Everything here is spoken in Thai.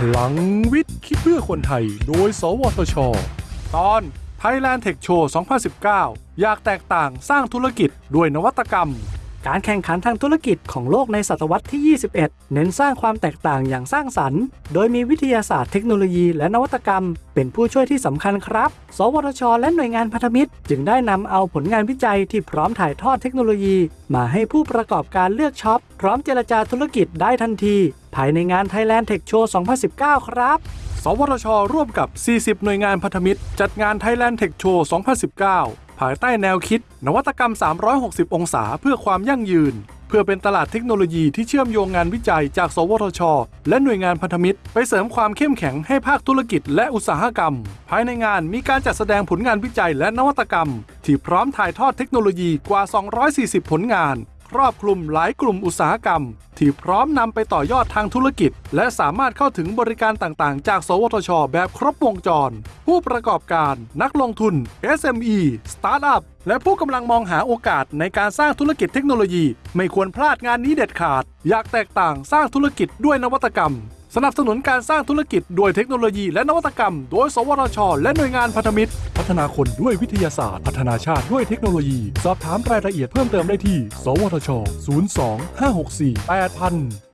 พลังวิทย์ คิดเพื่อคนไทย โดย สวทช ตอน Thailand Tech Show 2019 อยากแตกต่างสร้างธุรกิจด้วยนวัตกรรม การแข่งขันทางธุรกิจของโลกในศตวรรษที่ 21 เน้นสร้างความแตกต่างอย่างสร้างสรรค์ โดยมีวิทยาศาสตร์เทคโนโลยีและนวัตกรรม เป็นผู้ช่วยที่สำคัญครับ สวทช และหน่วยงานพันธมิตร จึงได้นำเอาผลงานวิจัยที่พร้อมถ่ายทอดเทคโนโลยี มาให้ผู้ประกอบการเลือกช็อป พร้อมเจรจาธุรกิจได้ทันที ภายในงาน Thailand Tech Show 2019 ครับ สวทช ร่วมกับ 40 หน่วยงานพันธมิตร จัดงาน Thailand Tech Show 2019 ภายใต้แนวคิด นวัตกรรม 360 องศาเพื่อความยั่งยืน เพื่อเป็นตลาดเทคโนโลยีที่เชื่อมโยงงานวิจัยจาก สวทช และหน่วยงานพันธมิตร ไปเสริมความเข้มแข็งให้ภาคธุรกิจและอุตสาหกรรม ภายในงานมีการจัดแสดงผลงานวิจัยและนวัตกรรม ที่พร้อมถ่ายทอดเทคโนโลยีกว่า 240 ผลงาน ครอบคลุมหลายกลุ่มอุตสาหกรรม ที่พร้อมนำไปต่อยอดทางธุรกิจ และสามารถเข้าถึงบริการต่างๆ จาก สวทช แบบครบวงจร ผู้ประกอบการนักลงทุน SME สตาร์ทอัพและผู้กำลังมองหาโอกาสในการสร้างธุรกิจเทคโนโลยี ไม่ควรพลาดงานนี้เด็ดขาด อยากแตกต่างสร้างธุรกิจด้วยนวัตกรรม สนับสนุนการสร้างธุรกิจด้วยเทคโนโลยีและนวัตกรรม โดย สวทช และหน่วยงานพันธมิตร พัฒนาคนด้วยวิทยาศาสตร์ พัฒนาชาติด้วยเทคโนโลยี สอบถามรายละเอียดเพิ่มเติมได้ที่ สวทช 02 564 8000